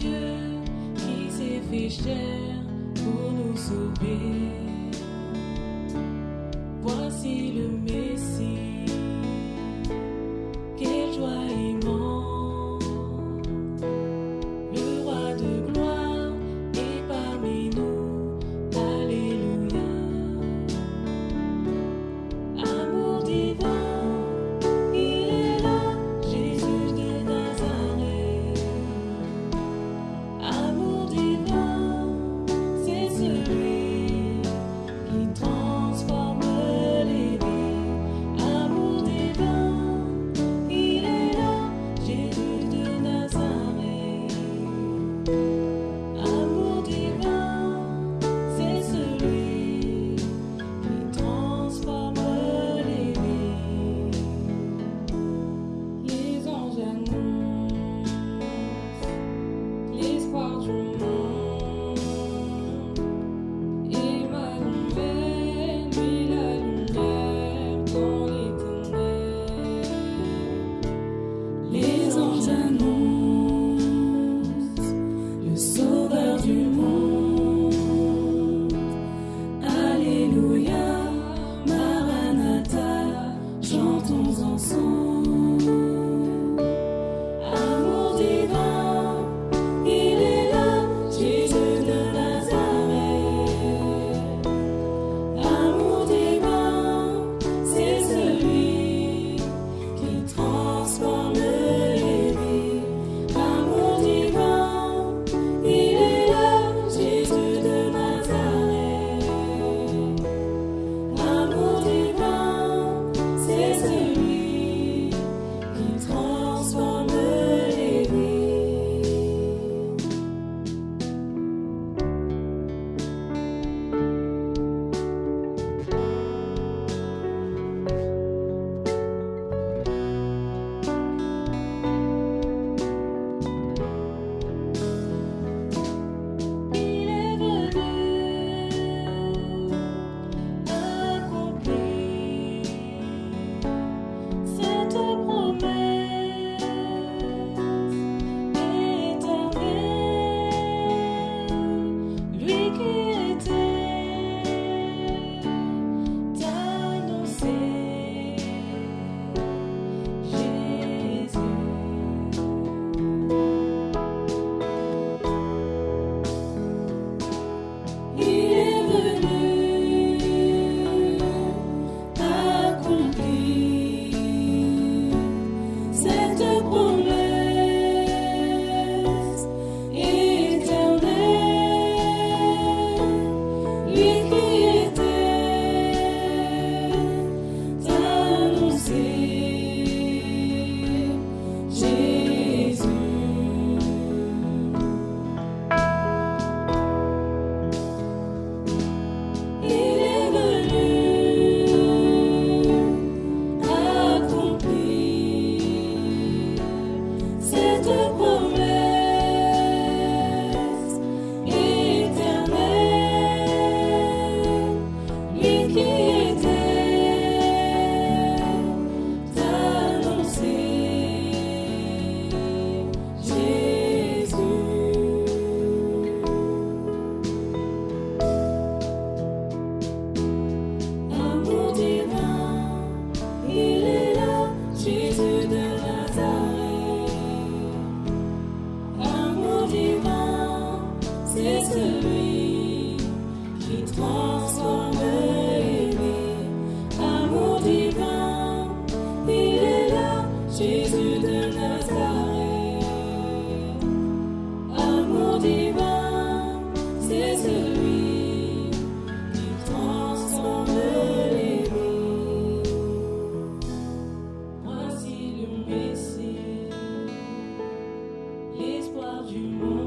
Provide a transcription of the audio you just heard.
Dieu qui s'est fait chair pour nous sauver. Voici le meilleur. Jésus de Nazareth, amour divin, c'est celui qui transcende les. Voici le Messie, l'espoir du monde.